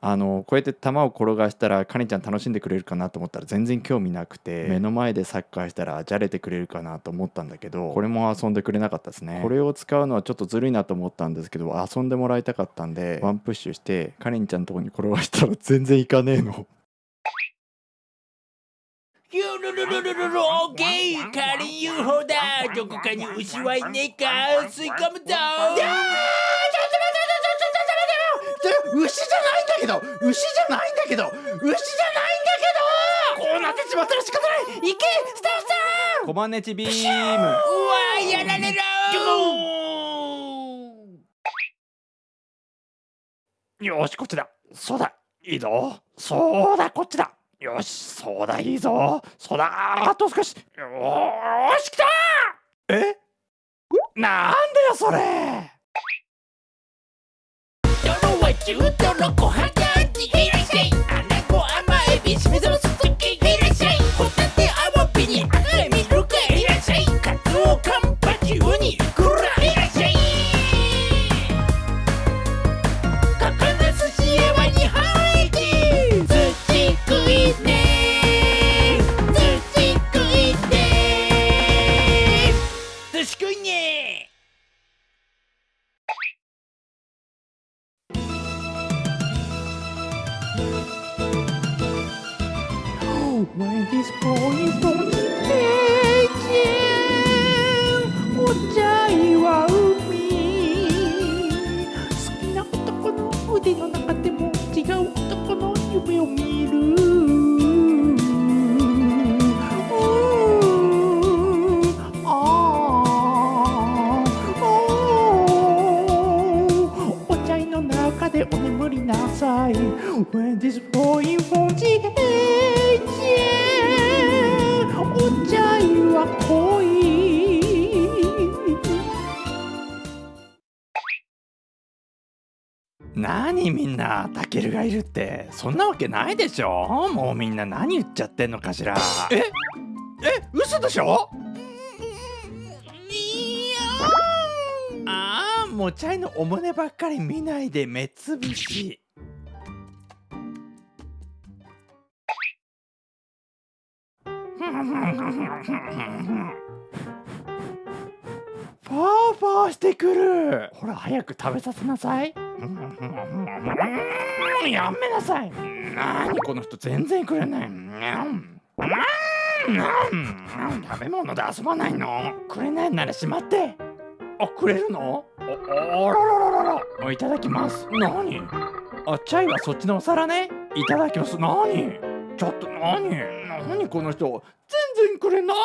あのこうやって球を転がしたらカニちゃん楽しんでくれるかなと思ったら全然興味なくて目の前でサッカーしたらじゃれてくれるかなと思ったんだけどこれも遊んでくれなかったですね。これを使うのはちょっとずるいなと思ったんですけど遊んでもらいたかったんでワンプッシュしてカニちゃんのとこに転がしたら全然いかねえの。ゆるるるるるるオーケー。仮に UFO だ。どこかに牛はいねえか。吸い込むぞ牛じゃないんだけど牛じゃないんだけど牛じゃないんだけどこうなってしまったら仕方ない。行けスタッフさん。コマネチビーム。うわやられろよしこっちだ。そうだいいぞ。そうだこっちだ。よしそうだいいぞ。そうだあと少し。よーし来た。え？なんだよそれ中トロ小肌にいらっしゃいアナゴ甘エビしめざますす。When this boy from the page お茶いは海好きな男の腕の中でも When this boy from the edge お茶は恋何みんなタケルがいるって。そんなわけないでしょ。もうみんな何言っちゃってんのかしら。え？え？嘘でしょ？ああもちゃいのお胸ばっかり見ないで目つぶしファーファーしてくる。ほら早く食べさせなさい。やめなさい。なにこの人全然くれない。食べ物で遊ばないの。くれないならしまって。あくれるの？ああららららら。いただきます。何？あチャイはそっちのお皿ね。いただきます。何？ちょっと何？何この人？全然くれない？